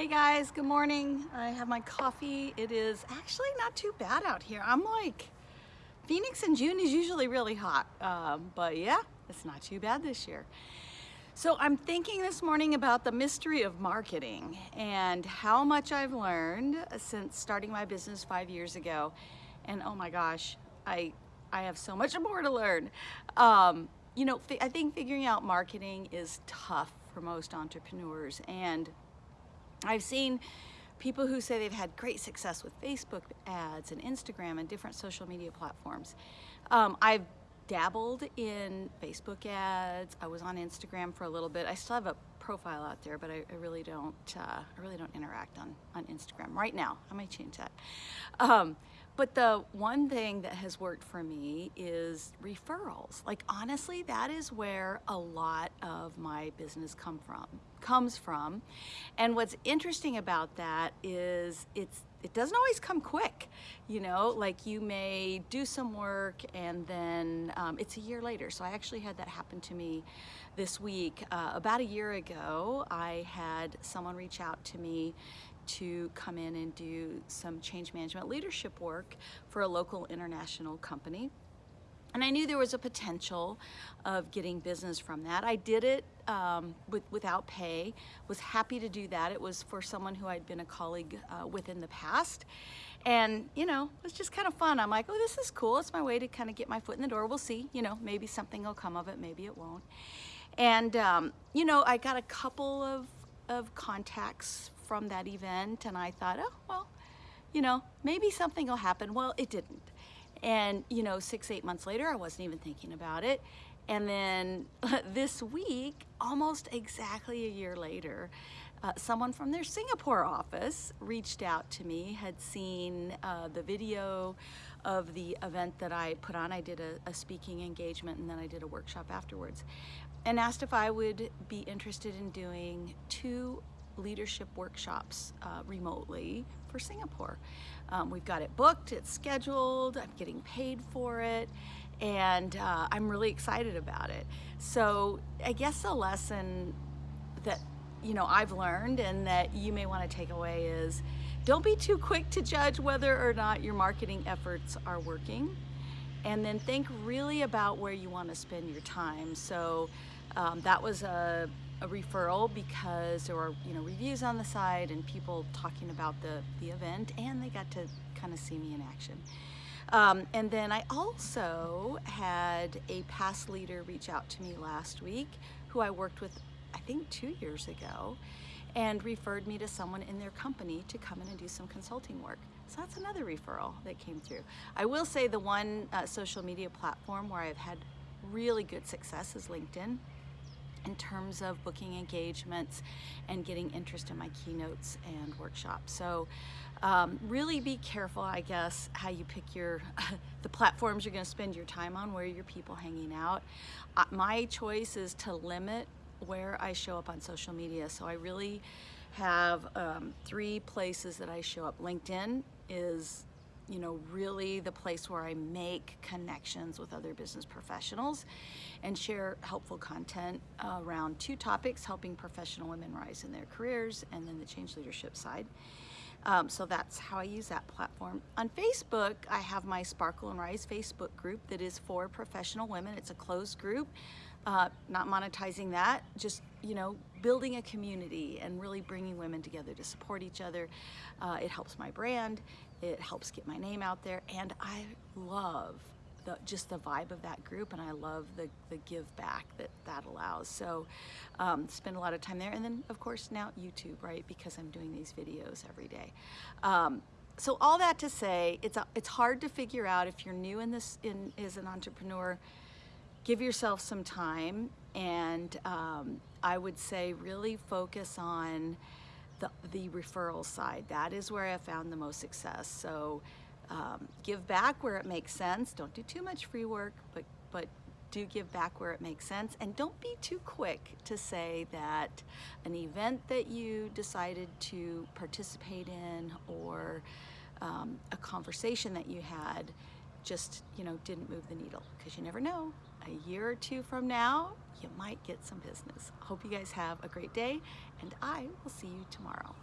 Hey guys, good morning. I have my coffee. It is actually not too bad out here. I'm like, Phoenix in June is usually really hot, um, but yeah, it's not too bad this year. So I'm thinking this morning about the mystery of marketing and how much I've learned since starting my business five years ago. And oh my gosh, I, I have so much more to learn. Um, you know, I think figuring out marketing is tough for most entrepreneurs and I've seen people who say they've had great success with Facebook ads and Instagram and different social media platforms. Um, I've dabbled in Facebook ads. I was on Instagram for a little bit. I still have a profile out there, but I, I really don't. Uh, I really don't interact on on Instagram right now. I might change that. Um, but the one thing that has worked for me is referrals. Like honestly, that is where a lot of my business come from, comes from. And what's interesting about that is it's it doesn't always come quick, you know, like you may do some work and then um, it's a year later. So I actually had that happen to me this week. Uh, about a year ago, I had someone reach out to me to come in and do some change management leadership work for a local international company. And I knew there was a potential of getting business from that. I did it um, with, without pay, was happy to do that. It was for someone who I'd been a colleague uh, with in the past. And, you know, it was just kind of fun. I'm like, oh, this is cool. It's my way to kind of get my foot in the door. We'll see. You know, maybe something will come of it, maybe it won't. And, um, you know, I got a couple of, of contacts from that event and I thought, oh, well, you know, maybe something will happen. Well, it didn't. And, you know, six, eight months later, I wasn't even thinking about it. And then this week, almost exactly a year later, uh, someone from their Singapore office reached out to me, had seen uh, the video of the event that I put on. I did a, a speaking engagement and then I did a workshop afterwards and asked if I would be interested in doing two leadership workshops uh, remotely for Singapore. Um, we've got it booked, it's scheduled, I'm getting paid for it, and uh, I'm really excited about it. So I guess the lesson that you know I've learned and that you may want to take away is don't be too quick to judge whether or not your marketing efforts are working and then think really about where you want to spend your time. So um, that was a a referral because there were you know reviews on the side and people talking about the the event and they got to kind of see me in action um, and then I also had a past leader reach out to me last week who I worked with I think two years ago and referred me to someone in their company to come in and do some consulting work. So that's another referral that came through. I will say the one uh, social media platform where I've had really good success is LinkedIn in terms of booking engagements and getting interest in my keynotes and workshops. So um, really be careful, I guess, how you pick your the platforms you're going to spend your time on, where your people hanging out. Uh, my choice is to limit where I show up on social media. So I really have um, three places that I show up. LinkedIn is you know, really the place where I make connections with other business professionals and share helpful content around two topics, helping professional women rise in their careers and then the change leadership side. Um, so that's how I use that platform. On Facebook, I have my Sparkle and Rise Facebook group that is for professional women. It's a closed group, uh, not monetizing that, just, you know, building a community and really bringing women together to support each other. Uh, it helps my brand, it helps get my name out there, and I love the, just the vibe of that group and I love the, the give back that that allows. So um, spend a lot of time there. And then of course now YouTube, right? Because I'm doing these videos every day. Um, so all that to say, it's, a, it's hard to figure out if you're new in this, in, as an entrepreneur, give yourself some time and um, I would say really focus on the, the referral side. That is where I found the most success. So um, give back where it makes sense. Don't do too much free work, but, but do give back where it makes sense. And don't be too quick to say that an event that you decided to participate in or um, a conversation that you had just, you know, didn't move the needle because you never know. A year or two from now, you might get some business. Hope you guys have a great day and I will see you tomorrow.